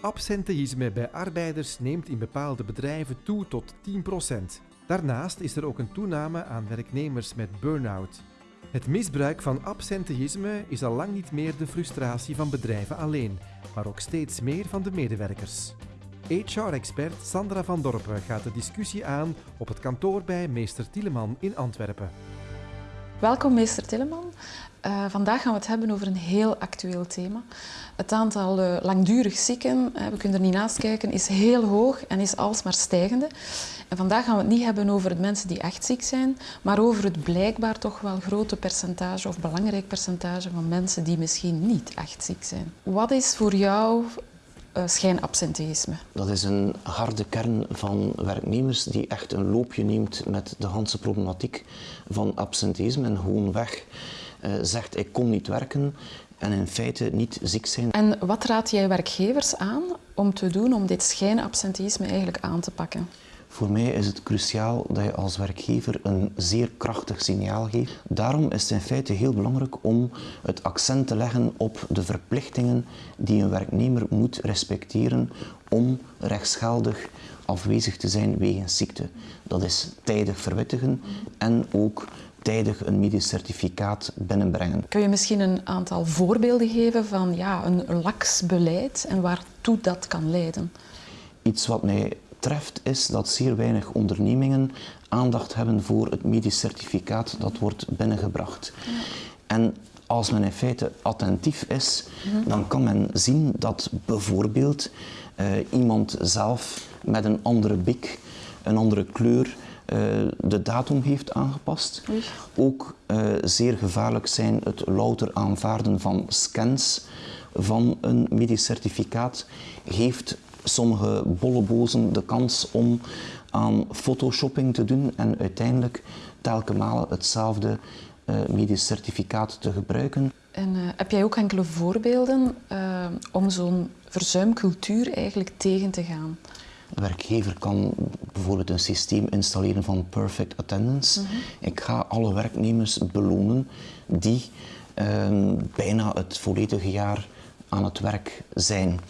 absenteïsme bij arbeiders neemt in bepaalde bedrijven toe tot 10%. Daarnaast is er ook een toename aan werknemers met burn-out. Het misbruik van absenteïsme is al lang niet meer de frustratie van bedrijven alleen, maar ook steeds meer van de medewerkers. HR-expert Sandra van Dorpen gaat de discussie aan op het kantoor bij meester Tieleman in Antwerpen. Welkom meester Tilleman. Uh, vandaag gaan we het hebben over een heel actueel thema. Het aantal uh, langdurig zieken, we kunnen er niet naast kijken, is heel hoog en is alsmaar stijgende. En vandaag gaan we het niet hebben over het mensen die echt ziek zijn, maar over het blijkbaar toch wel grote percentage of belangrijk percentage van mensen die misschien niet echt ziek zijn. Wat is voor jou schijnabsenteïsme. Dat is een harde kern van werknemers die echt een loopje neemt met de hele problematiek van absenteïsme en gewoon weg uh, zegt ik kom niet werken en in feite niet ziek zijn. En wat raad jij werkgevers aan om te doen om dit schijnabsenteïsme eigenlijk aan te pakken? Voor mij is het cruciaal dat je als werkgever een zeer krachtig signaal geeft. Daarom is het in feite heel belangrijk om het accent te leggen op de verplichtingen die een werknemer moet respecteren om rechtsgeldig afwezig te zijn wegens ziekte. Dat is tijdig verwittigen en ook tijdig een medisch certificaat binnenbrengen. Kun je misschien een aantal voorbeelden geven van ja, een laks beleid en waartoe dat kan leiden? Iets wat mij treft is dat zeer weinig ondernemingen aandacht hebben voor het medisch certificaat dat wordt binnengebracht. Ja. En als men in feite attentief is, dan kan men zien dat bijvoorbeeld uh, iemand zelf met een andere bik, een andere kleur, uh, de datum heeft aangepast. Ook uh, zeer gevaarlijk zijn het louter aanvaarden van scans van een medisch certificaat geeft sommige bollebozen de kans om aan photoshopping te doen en uiteindelijk telkens malen hetzelfde uh, medisch certificaat te gebruiken. En uh, heb jij ook enkele voorbeelden uh, om zo'n verzuimcultuur eigenlijk tegen te gaan? Een werkgever kan bijvoorbeeld een systeem installeren van perfect attendance. Mm -hmm. Ik ga alle werknemers belonen die ehm, bijna het volledige jaar aan het werk zijn.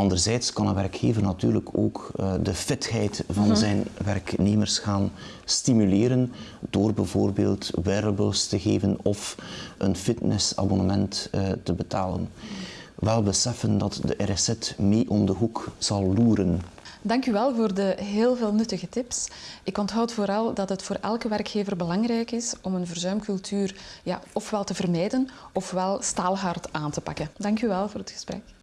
Anderzijds kan een werkgever natuurlijk ook uh, de fitheid van -hmm. zijn werknemers gaan stimuleren door bijvoorbeeld wearables te geven of een fitnessabonnement uh, te betalen. Wel beseffen dat de RSZ mee om de hoek zal loeren. Dank u wel voor de heel veel nuttige tips. Ik onthoud vooral dat het voor elke werkgever belangrijk is om een verzuimcultuur ja, ofwel te vermijden ofwel staalhard aan te pakken. Dank u wel voor het gesprek.